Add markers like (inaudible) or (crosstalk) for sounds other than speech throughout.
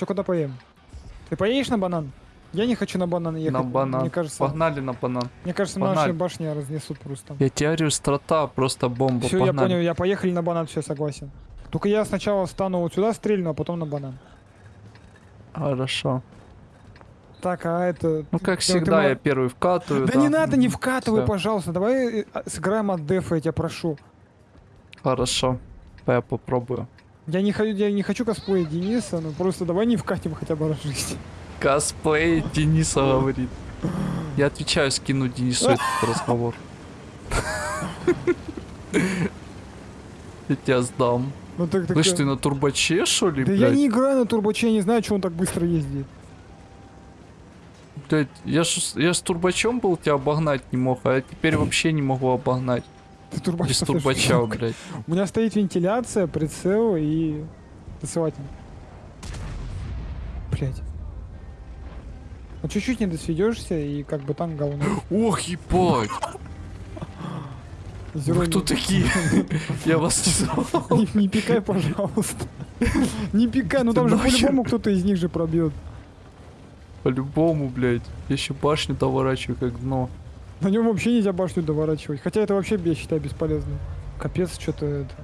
Че, куда поем? Ты поедешь на банан? Я не хочу на банан ехать. На банан. Мне кажется, Погнали на банан. мне кажется, Погнали. наши башни разнесут просто. Я говорю, страта просто бомба. Все, я понял, я поехали на банан, все, согласен. Только я сначала стану вот сюда, стрельну, а потом на банан. Хорошо. Так, а это... Ну, как ты- всегда, ты я первый вкатываю. Да, не надо, не вкатывай, всё. пожалуйста. Давай э, сыграем от дефа, я тебя прошу. Хорошо. Я попробую. Я не, хочу, я не хочу косплеить Дениса, но просто давай не вкатим хотя бы раз в жизни. Косплей Дениса говорит. Я отвечаю, скину Денису этот (laughs) разговор. Я тебя сдам. Ну так, так, Слышь, ты на турбоче, что ли, Да я блядь? не играю на турбоче, я не знаю, что он так быстро ездит. Блядь, я ж, я с турбачом был, тебя обогнать не мог, а я теперь вообще не могу обогнать. Ты (laughs) турбач Без турбача, (laughs) блядь. У меня стоит вентиляция, прицел и засылатель. Блять. Ну чуть-чуть не досведешься и как бы там говно. (gasps) Ох, ебать! Зеро Вы кто такие? (laughs) Я вас не знал. Не, пикай, пожалуйста. Не пикай, ну там же по-любому кто-то из них же пробьет. По-любому, блядь. Я еще башню доворачиваю как дно. На нем вообще нельзя башню доворачивать. Хотя это вообще, я считаю, бесполезно. Капец, что-то это...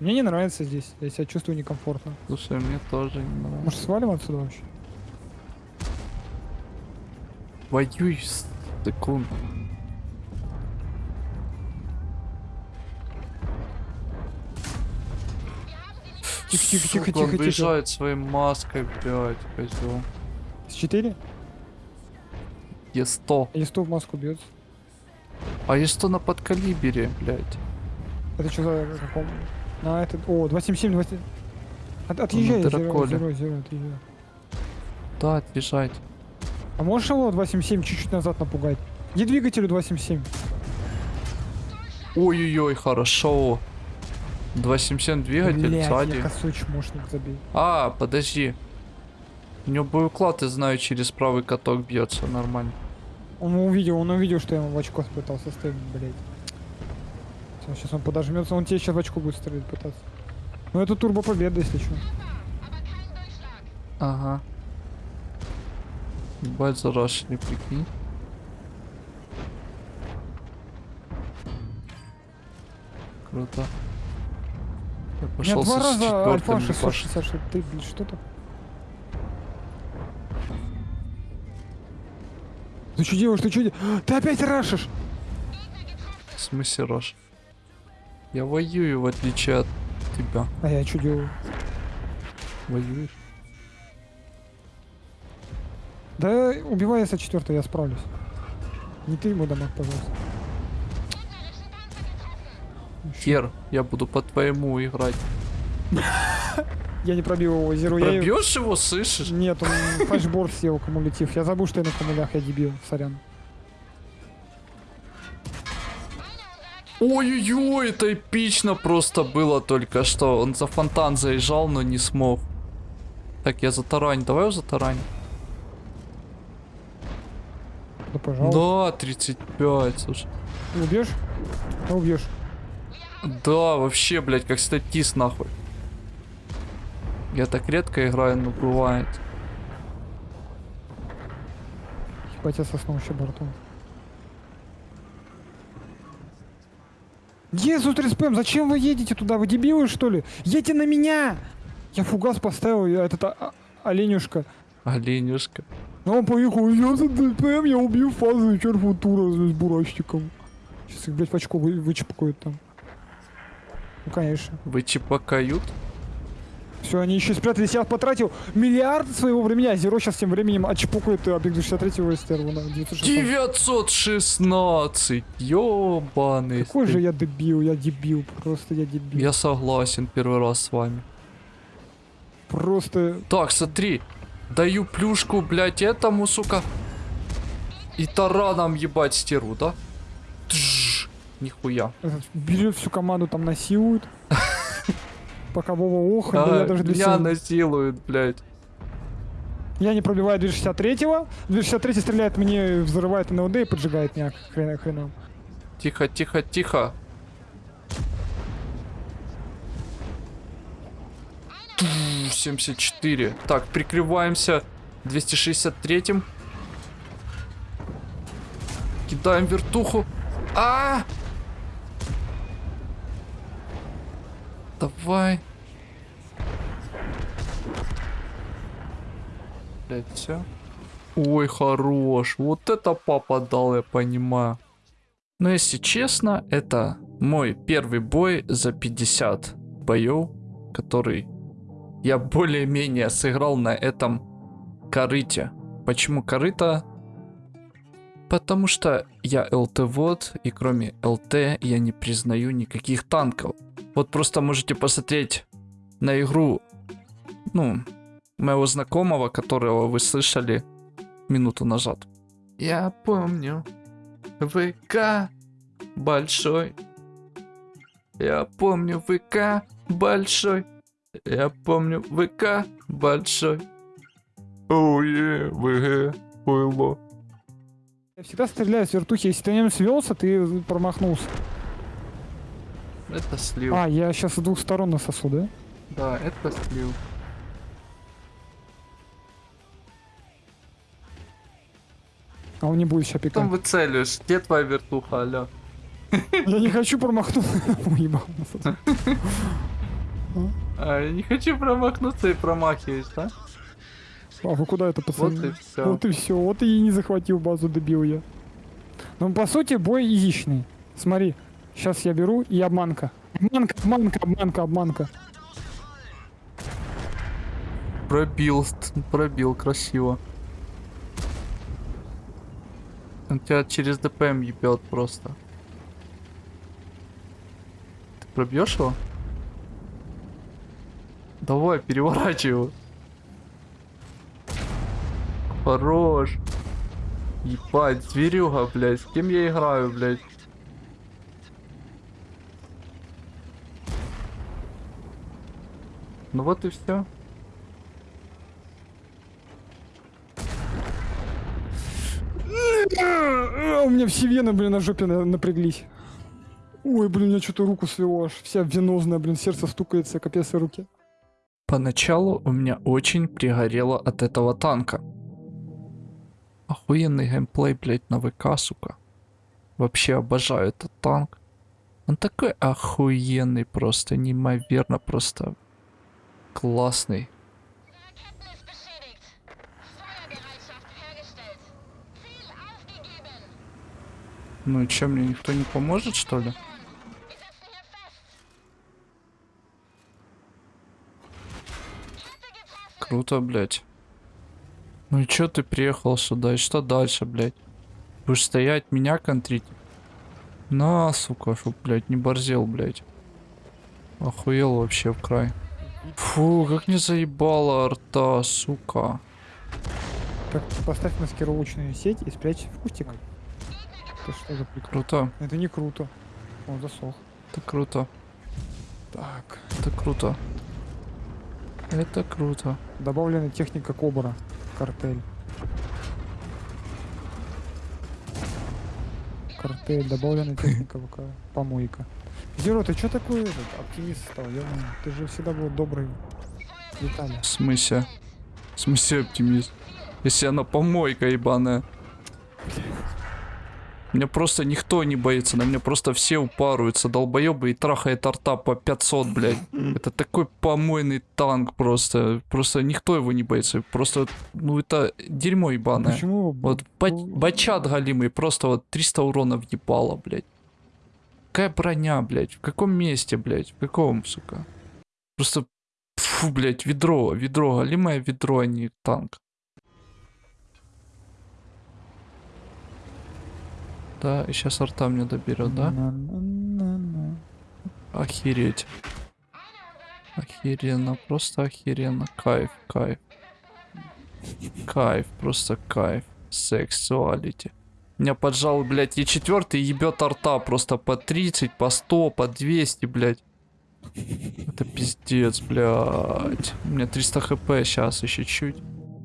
Мне не нравится здесь. Я себя чувствую некомфортно. Слушай, мне тоже не нравится. Может, свалим отсюда вообще? Воюй с секунд. Тихо, тихо, тихо, Сука, тихо, он тихо. своей маской, блядь, козел. С 4? Е100. Или 100 в маску бьется? А Е100 на подкалибере, блядь. Это что за каком? На этот... О, 277, 20... От, отъезжай, зеро, зеро, зеро, отъезжай. Да, отъезжать. А можешь его 277 чуть-чуть назад напугать? Иди двигателю 277. Ой-ой-ой, хорошо. 277 двигатель Блядь, сзади. я косой чмошник забил. А, подожди. У него боеуклад, я знаю, через правый каток бьется нормально. Он увидел, он увидел, что я ему в очко пытался стрелять, блядь. сейчас он подожмется, он тебе сейчас в очко будет стрелять пытаться. Ну это турбо победа, если что. Ага. Ебать, зарашили, прикинь. Круто. Я пошел два со раза альфа ебашить. 666. Ты, блин, Ты что делаешь, ты что делаешь? Ты опять рашишь! В смысле, Рош? Я воюю, в отличие от тебя. А я что делаю? Воюешь? Да убивай я 4 я справлюсь. Не ты ему дамаг, пожалуйста. Кер, я буду по твоему играть. (laughs) Я не пробил его зеру. Я... Пробьешь его, слышишь? Нет, он (laughs) флешборд съел кумулятив. Я забыл, что я на кумулях, я дебил, сорян. Ой-ой-ой, это эпично просто было только что. Он за фонтан заезжал, но не смог. Так, я затарань. Давай его затарань. Да, пожалуйста. Да, 35, слушай. Убьешь? Ты убьешь. Да, вообще, блядь, как статист, нахуй. Я так редко играю, но бывает. Ебать, я соснул еще бортом. Иисус респем, зачем вы едете туда? Вы дебилы, что ли? Едьте на меня! Я фугас поставил, я этот а- а- оленюшка. Оленюшка. Ну, он поехал, я за ДПМ, я убью фазу и черт футура с бурачником. Сейчас их, блядь, в очко вы, вычепкают там. Ну, конечно. Вы чипакают? Все, они еще спрятались. Я потратил миллиард своего времени, а Зеро сейчас тем временем отчепукает объект 63 стерву на 916. 916! Ёбаный. Какой ты. же я дебил, я дебил, просто я дебил. Я согласен первый раз с вами. Просто... Так, смотри. Даю плюшку, блядь, этому, сука. И тараном ебать стерву, да? Тш, нихуя. этот, берет всю команду, там насилует. (laughs) Пока Вова ох, да А, я даже для меня себя- насилуют, блядь. Я не пробиваю 263-го. 263 стреляет мне, взрывает НЛД и поджигает меня хрена хреном. Тихо, тихо, тихо. Ту, 74. Так, прикрываемся 263-м. Кидаем вертуху. А! Давай. Блять, все. Ой, хорош. Вот это папа дал, я понимаю. Но если честно, это мой первый бой за 50 боев, который я более-менее сыграл на этом корыте. Почему корыто? Потому что я ЛТ-вод, и кроме ЛТ я не признаю никаких танков. Вот просто можете посмотреть на игру, ну, моего знакомого, которого вы слышали минуту назад. Я помню. ВК большой. Я помню ВК большой. Я помню ВК большой. Оуе, ВГ, было. Я всегда стреляю с вертухи. Если ты на нем свелся, ты промахнулся. Это слив. А, я сейчас с двух сторон насосу, да? Да, это слив. А он не будет сейчас пикать. Там выцеливаешь. Где твоя вертуха, алё? (laughs) Я не хочу промахнуться. (laughs) Уебал. (laughs) А, я не хочу промахнуться и промахиваюсь, да? А вы куда это, Вот пацаны? и все. Вот и все. Вот и не захватил базу, добил я. Ну, по сути, бой изичный. Смотри, сейчас я беру и обманка. Обманка, обманка, обманка, обманка. Пробил, пробил, красиво. Он тебя через ДПМ ебет просто. Ты пробьешь его? Давай, переворачивай его. Хорош. Ебать, зверюга, блядь. С кем я играю, блядь? Ну вот и все. А, У меня все вены, блин, на жопе на- напряглись. Ой, блин, у меня что-то руку свело аж. Вся венозная, блин, сердце стукается, капец и руки. Поначалу у меня очень пригорело от этого танка. Охуенный геймплей, блять, на ВК, сука. Вообще обожаю этот танк. Он такой охуенный, просто неимоверно, просто классный. Ну и чё, мне никто не поможет, что ли? Круто, блять. Ну и чё ты приехал сюда? И что дальше, блять? Будешь стоять, меня контрить? На, сука, чтоб, блядь, не борзел, блядь. Охуел вообще в край. Фу, как не заебала арта, сука. Так, поставь маскировочную сеть и спрячь в кустик. Это что за прикол? Круто, Это не круто. Он засох. это круто, Так. это круто. Это круто. Добавлена техника Кобра. Картель. Картель. Добавлена техника ВК. Помойка. Зеро, ты что такой этот, оптимист стал? Я, ты же всегда был добрый. Детали. В смысле? В смысле оптимист? Если она помойка ебаная. Меня просто никто не боится, на меня просто все упарываются, долбоебы и трахает арта по 500, блядь. Это такой помойный танк просто. Просто никто его не боится. Просто, ну это дерьмо ебаное. Почему? Вот ба- бачат галимый, просто вот 300 урона въебало, блядь. Какая броня, блядь? В каком месте, блядь? В каком, сука? Просто, фу, блядь, ведро, ведро, галимое ведро, а не танк. Да, и сейчас арта мне доберет, да? Охереть. Охеренно, просто охеренно. Кайф, кайф. Кайф, просто кайф. Сексуалити. Меня поджал, блядь, и четвертый ебет арта просто по 30, по 100, по 200, блядь. Это пиздец, блядь. У меня 300 хп сейчас еще чуть.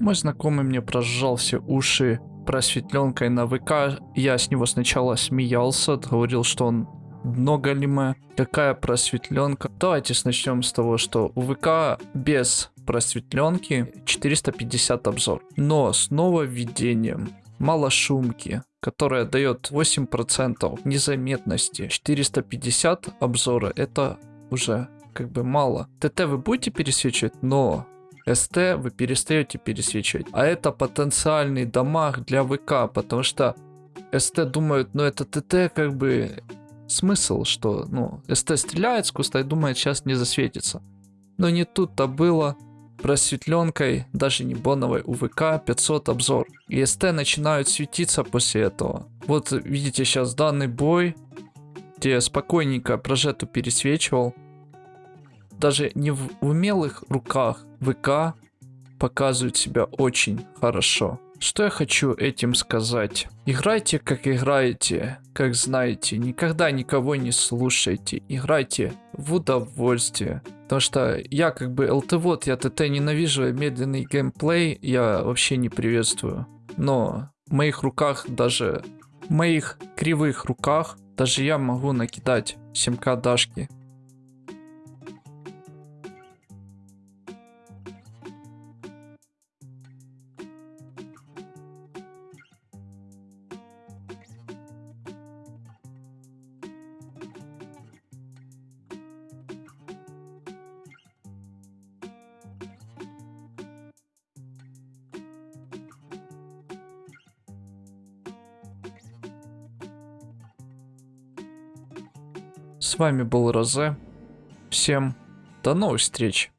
Мой знакомый мне прожал все уши просветленкой на ВК. Я с него сначала смеялся, говорил, что он дно голиме, какая просветленка. Давайте начнем с того, что у ВК без просветленки 450 обзор. Но с нововведением малошумки, которая дает 8% незаметности, 450 обзора, это уже как бы мало. ТТ вы будете пересвечивать, но СТ вы перестаете пересвечивать. А это потенциальный дамаг для ВК, потому что СТ думают, ну это ТТ как бы смысл, что ну СТ стреляет с куста и думает сейчас не засветится. Но не тут-то было просветленкой, даже не боновой, у ВК 500 обзор. И СТ начинают светиться после этого. Вот видите сейчас данный бой, где я спокойненько прожету пересвечивал. Даже не в умелых руках ВК показывает себя очень хорошо. Что я хочу этим сказать? Играйте как играете, как знаете. Никогда никого не слушайте. Играйте в удовольствие. Потому что я как бы ЛТВОД, я ТТ ненавижу, медленный геймплей я вообще не приветствую. Но в моих руках даже, в моих кривых руках, даже я могу накидать 7к дашки. С вами был Розе. Всем до новых встреч.